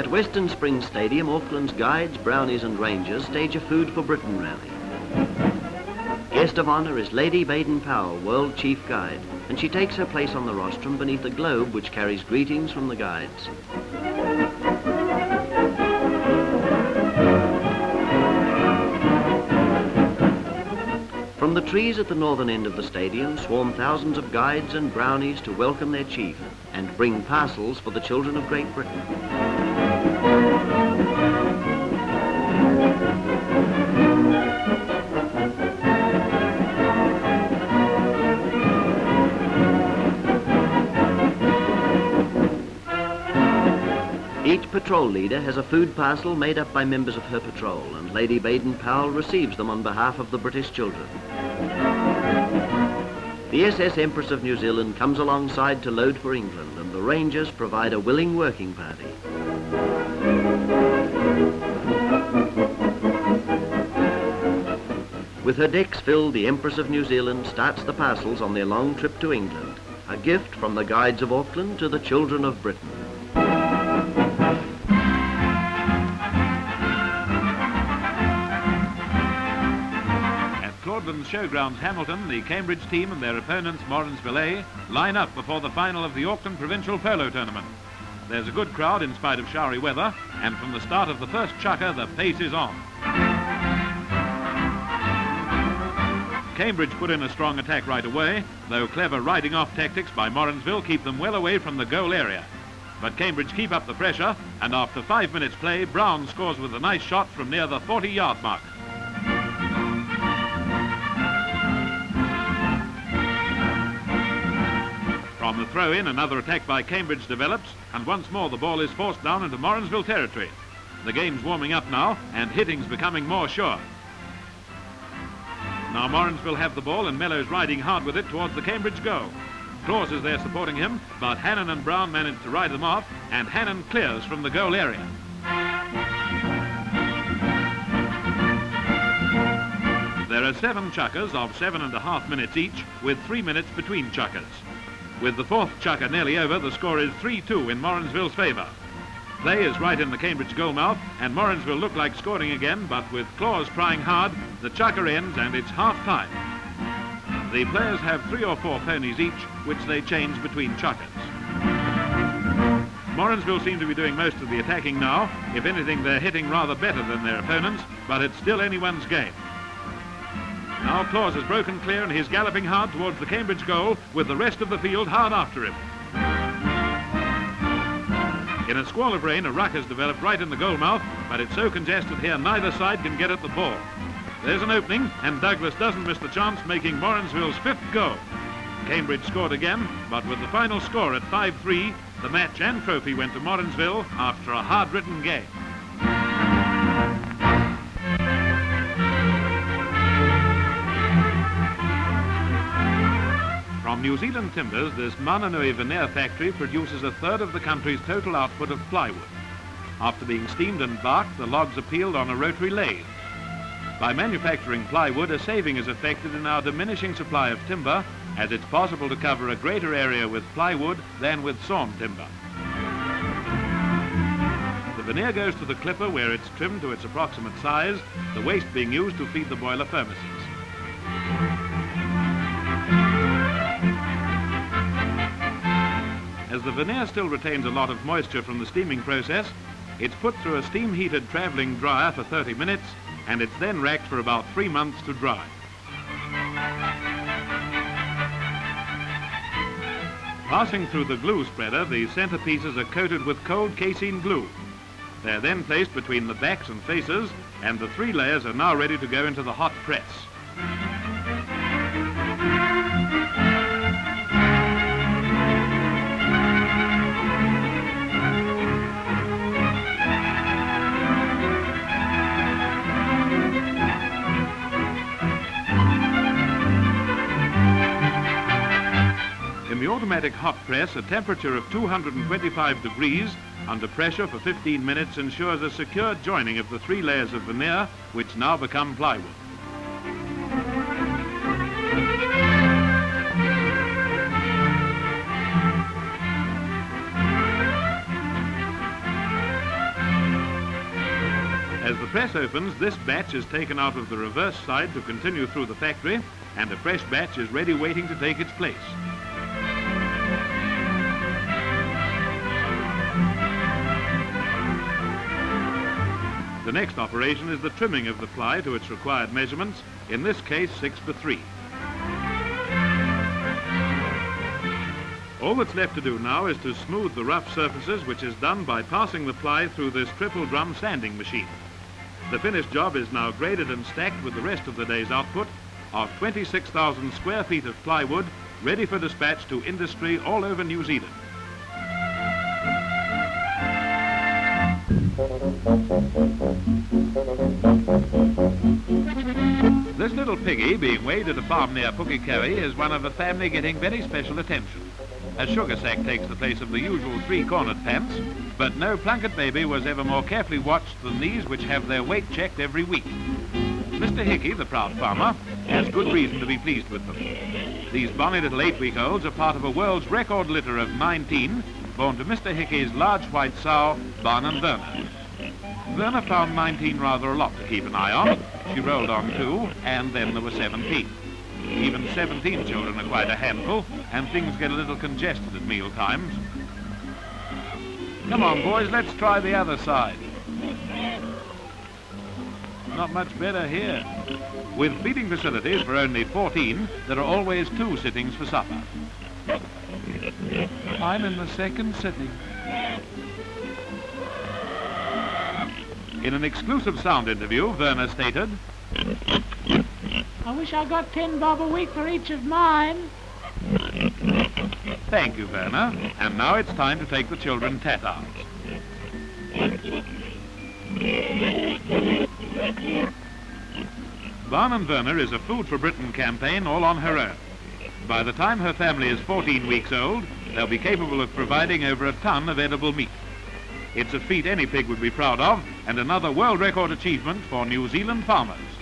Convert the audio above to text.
At Western Springs Stadium, Auckland's guides, brownies and rangers stage a Food for Britain rally. Guest of honour is Lady Baden-Powell, World Chief Guide, and she takes her place on the rostrum beneath a globe which carries greetings from the guides. From the trees at the northern end of the stadium swarm thousands of guides and brownies to welcome their chief and bring parcels for the children of Great Britain. Patrol leader has a food parcel made up by members of her patrol, and Lady Baden-Powell receives them on behalf of the British children. The SS Empress of New Zealand comes alongside to load for England, and the Rangers provide a willing working party. With her decks filled, the Empress of New Zealand starts the parcels on their long trip to England, a gift from the guides of Auckland to the children of Britain. Claudelands Showgrounds Hamilton, the Cambridge team and their opponents A line up before the final of the Auckland Provincial Polo Tournament. There's a good crowd in spite of showery weather, and from the start of the first chukker, the pace is on. Cambridge put in a strong attack right away, though clever riding off tactics by Morrinsville keep them well away from the goal area. But Cambridge keep up the pressure, and after five minutes play, Brown scores with a nice shot from near the 40-yard mark. From the throw-in, another attack by Cambridge develops, and once more the ball is forced down into Morrinsville territory. The game's warming up now, and hitting's becoming more sure. Now Morrinsville have the ball, and Mellow's riding hard with it towards the Cambridge goal. Claus is there supporting him, but Hannon and Brown manage to ride them off, and Hannon clears from the goal area. There are seven chukkers of seven and a half minutes each, with three minutes between chukkers. With the fourth chukker nearly over, the score is 3-2 in Morrinsville's favour. Play is right in the Cambridge goal mouth, and Morrinsville look like scoring again, but with Claus trying hard, the chukker ends and it's half-time. The players have three or four ponies each, which they change between chukkers. Morrinsville seem to be doing most of the attacking now. If anything, they're hitting rather better than their opponents, but it's still anyone's game. Now Claus has broken clear and he's galloping hard towards the Cambridge goal with the rest of the field hard after him. In a squall of rain, a ruck has developed right in the goal mouth, but it's so congested here neither side can get at the ball. There's an opening, and Douglas doesn't miss the chance, making Morrinsville's fifth goal. Cambridge scored again, but with the final score at 5-3, the match and trophy went to Morrinsville after a hard-ridden game. From New Zealand timbers, this Mananui veneer factory produces a third of the country's total output of plywood. After being steamed and barked, the logs are peeled on a rotary lathe. By manufacturing plywood, a saving is effected in our diminishing supply of timber, as it's possible to cover a greater area with plywood than with sawn timber. The veneer goes to the clipper where it's trimmed to its approximate size, the waste being used to feed the boiler furnaces. As the veneer still retains a lot of moisture from the steaming process, it's put through a steam-heated travelling dryer for 30 minutes, and it's then racked for about three months to dry. Passing through the glue spreader, the centerpieces are coated with cold casein glue. They're then placed between the backs and faces, and the three layers are now ready to go into the hot press. Automatic hot press, a temperature of 225 degrees under pressure for 15 minutes ensures a secure joining of the three layers of veneer, which now become plywood. As the press opens, this batch is taken out of the reverse side to continue through the factory, and a fresh batch is ready waiting to take its place. The next operation is the trimming of the ply to its required measurements, in this case 6 to 3. All that's left to do now is to smooth the rough surfaces, which is done by passing the ply through this triple drum sanding machine. The finished job is now graded and stacked with the rest of the day's output of 26,000 square feet of plywood ready for dispatch to industry all over New Zealand. This little piggy being weighed at a farm near Pukekohe is one of a family getting very special attention. A sugar sack takes the place of the usual three-cornered pants, but no Plunket baby was ever more carefully watched than these which have their weight checked every week. Mr. Hickey, the proud farmer, has good reason to be pleased with them. These bonny little eight-week-olds are part of a world's record litter of 19 born to Mr. Hickey's large white sow, Barnum Werner. Werner found 19 rather a lot to keep an eye on. She rolled on two, and then there were 17. Even 17 children are quite a handful, and things get a little congested at meal times. Come on, boys, let's try the other side. Not much better here. With feeding facilities for only 14, there are always two sittings for supper. I'm in the second sitting. In an exclusive sound interview, Werner stated, I wish I got ten bob a week for each of mine. Thank you, Werner. And now it's time to take the children tat-outs. Barnum Werner is a Food for Britain campaign all on her own. By the time her family is 14 weeks old, they'll be capable of providing over a ton of edible meat. It's a feat any pig would be proud of, and another world record achievement for New Zealand farmers.